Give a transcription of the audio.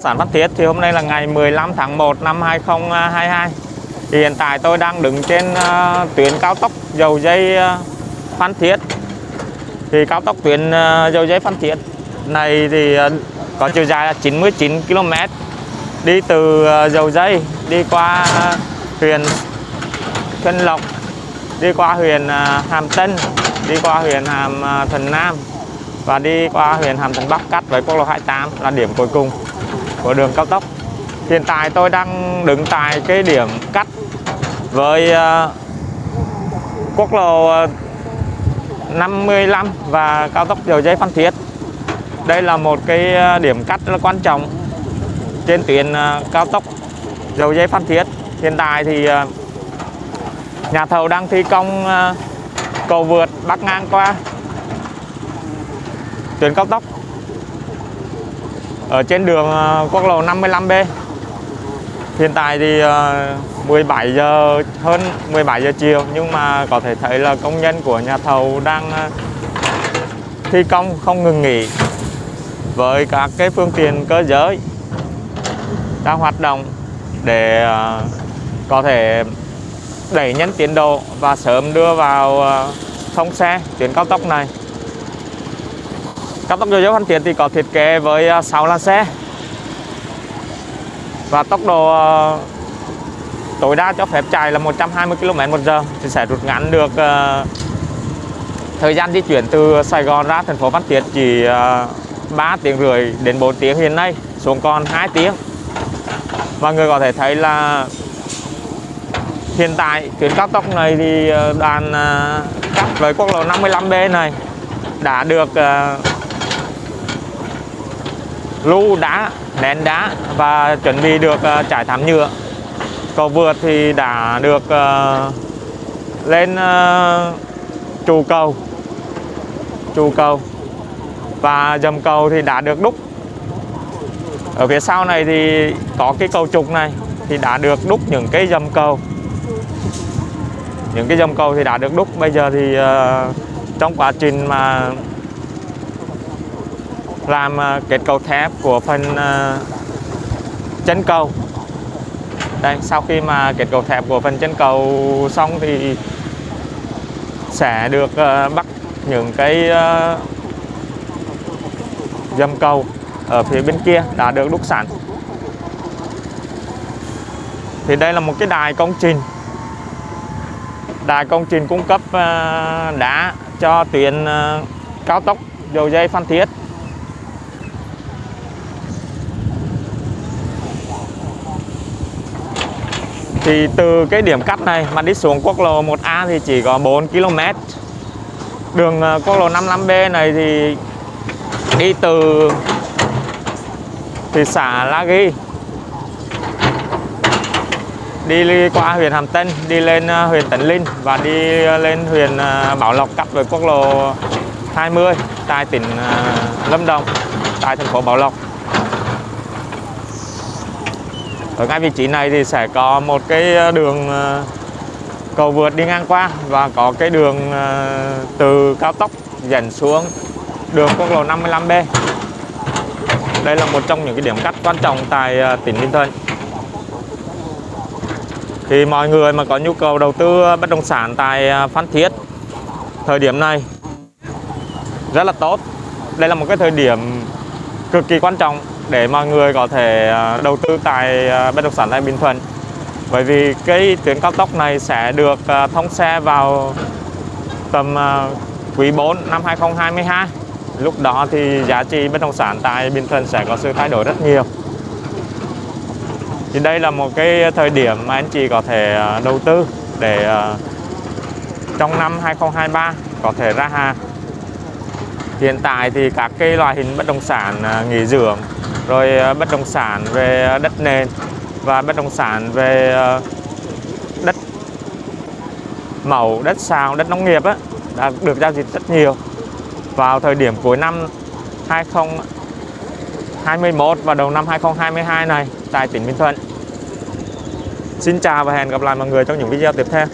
Sản Phan Thiết thì hôm nay là ngày 15 tháng 1 năm 2022 thì Hiện tại tôi đang đứng trên uh, tuyến cao tốc dầu dây uh, Phan Thiết. Thì cao tốc tuyến uh, dầu dây Phan Thiết này thì uh, có chiều dài là 99 km Đi từ uh, dầu dây đi qua uh, huyện Xuân Lộc Đi qua huyện uh, Hàm Tân Đi qua huyện Hàm uh, Thần Nam và đi qua huyện Hàm Thuận Bắc cắt với quốc lộ 28 là điểm cuối cùng của đường cao tốc. Hiện tại tôi đang đứng tại cái điểm cắt với uh, quốc lộ ờ, 55 và cao tốc dầu dây Phan Thiết. Đây là một cái ờ, điểm cắt rất là quan trọng trên tuyến cao tốc dầu dây Phan Thiết. Hiện tại thì nhà thầu đang thi công cầu vượt bắc ngang qua. Tuyến cao tốc ở trên đường ờ, quốc lộ 55B hiện tại thì ờ, 17 giờ, hơn 17 giờ chiều, nhưng mà có thể thấy là công nhân của nhà thầu đang ờ, thi công không ngừng nghỉ với các cái phương tiện cơ giới đang hoạt động để có thể đẩy nhanh tiến độ và sớm đưa vào thông xe tuyến cao tốc này. Cao tốc Dầu Dấu Phan Thiết thì có thiết kế với à, 6 làn xe. Và tốc độ à, tối đa cho phép chạy là 120 km một giờ thì sẽ rút ngắn được à, thời gian di chuyển từ Sài Gòn ra thành phố Phan Thiết chỉ 3 tiếng rưỡi đến 4 tiếng hiện nay, xuống còn 2 tiếng. Và người có thể thấy là hiện tại tuyến cao tốc này thì đoàn cắt với quốc lộ 55B này đã được lưu đá nén đá và chuẩn bị được ờ, trải thảm nhựa. Cầu vượt thì đã được ờ, lên ờ, trụ cầu. Trụ cầu. Và dầm cầu thì đã được đúc. Ở phía sau này thì có cái cầu trục này thì đã được đúc những cái dầm cầu. Những cái dầm cầu thì đã được đúc. Bây giờ thì uh, trong quá trình mà làm ờ, kết cấu thép của phần ờ, chân cầu. Đây, sau khi mà kết cấu thép của phần chân cầu xong thì sẽ được ờ, bắt những cái dầm cầu ở phía bên kia đã được đúc sẵn. Thì đây là một cái đài công trình. Đài công trình cung cấp đá cho tuyến cao tốc dầu dây Phan Thiết. Thì từ cái điểm cắt này mà đi xuống quốc lộ 1A thì chỉ có 4 km. Đường ờ, quốc lộ 55B này thì đi từ thị xã La Ghi, đi qua huyện Hàm Tân, đi lên ờ, huyện Tấn Linh và đi ờ, lên huyện Bảo Lộc cắt với quốc lộ 20 tại tỉnh Lâm Đồng, tại thành phố Bảo Lộc. Ở ngay vị trí này thì sẽ có một cái ờ, đường ờ, cầu vượt đi ngang qua và có cái đường ờ, từ cao tốc dẫn xuống đường quốc lộ 55B đây là một trong những cái điểm cắt quan trọng tại tỉnh Ninh Thuận. Thì mọi người mà có nhu cầu đầu tư bất động sản tại Phan Thiết, thời điểm này rất là tốt. Đây là một cái thời điểm cực kỳ quan trọng để mọi người có thể à, đầu tư tại à, bất động sản tại Bình Thuận. Bởi vì cái tuyến cao tốc này sẽ được à, thông xe vào tầm quý 4 năm 2022 lúc đó thì giá trị bất động sản tại Bình Thuận sẽ có sự thay đổi rất nhiều. Thì đây là một cái thời điểm mà anh chị có thể đầu tư để trong năm 2023 có thể ra hàng hiện tại thì các cái loại hình bất động sản à, nghỉ dưỡng rồi à, bất động sản về à, đất nền và bất động sản về đất màu, đất sào, đất nông nghiệp á, đã được giao dịch rất nhiều vào thời điểm cuối năm 2021 và đầu năm 2022 này tại tỉnh Bình Thuận. Xin chào và hẹn gặp lại mọi người trong những video tiếp theo.